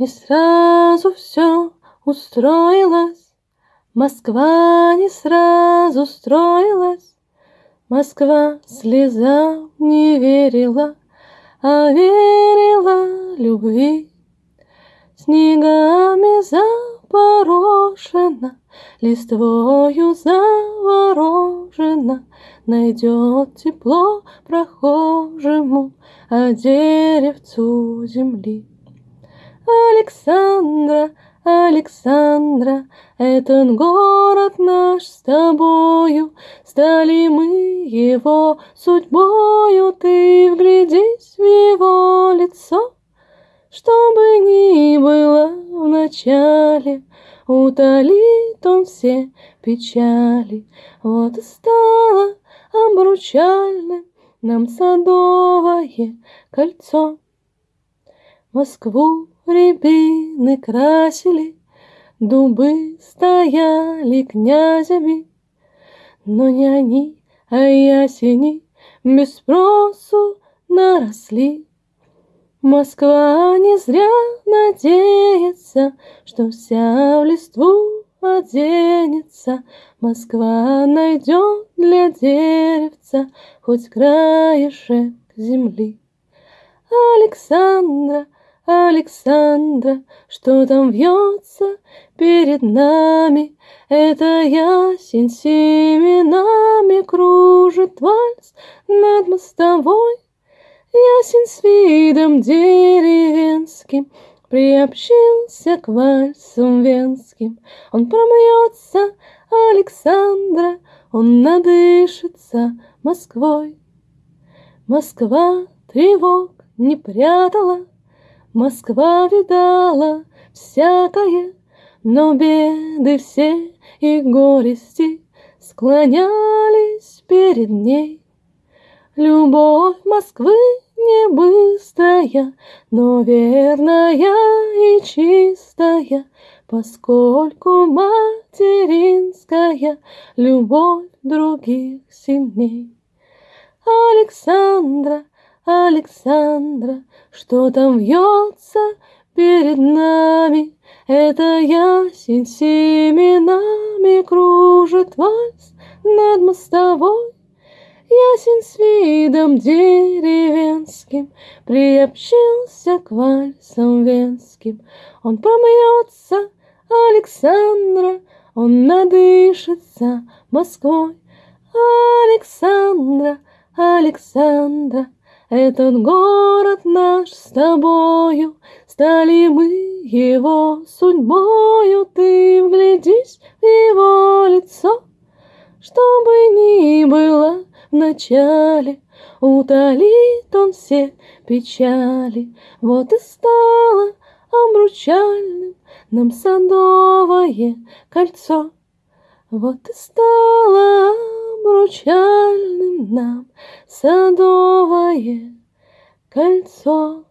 Не сразу все устроилось, Москва не сразу строилась, Москва слезам не верила, А верила любви. Снегами запорошена, Листвою заворожена, Найдет тепло прохожему, А деревцу земли. Александра, Александра, Этот город наш с тобою, Стали мы его судьбою, Ты вглядись в его лицо, Чтобы ни было в начале, Утолит он все печали. Вот и стало обручальным Нам садовое кольцо. Москву рябины красили, Дубы стояли князями, Но не они, а ясени Без спросу наросли. Москва не зря надеется, Что вся в листву оденется. Москва найдет для деревца Хоть краешек земли. Александра, Александра, что там вьется перед нами? Это ясень семенами кружит вальс над мостовой. Ясень с видом деревенским Приобщился к вальсам венским. Он промьется, Александра, Он надышится Москвой. Москва тревог не прятала, Москва видала всякое, Но беды все и горести Склонялись перед ней. Любовь Москвы не быстрая, Но верная и чистая, Поскольку материнская Любовь других сильней. Александра, Александра, что там вьется перед нами? Это ясень семенами кружит вальс над мостовой. Ясень с видом деревенским Приобщился к вальсам венским. Он промьется, Александра, Он надышится Москвой. Александра, Александра, этот город наш с тобою, Стали мы его судьбою, Ты вглядись в его лицо, Чтобы ни было в начале, Утолит он все печали. Вот и стало обручальным Нам садовое кольцо. Вот и стало обручальным нам садовое кольцо.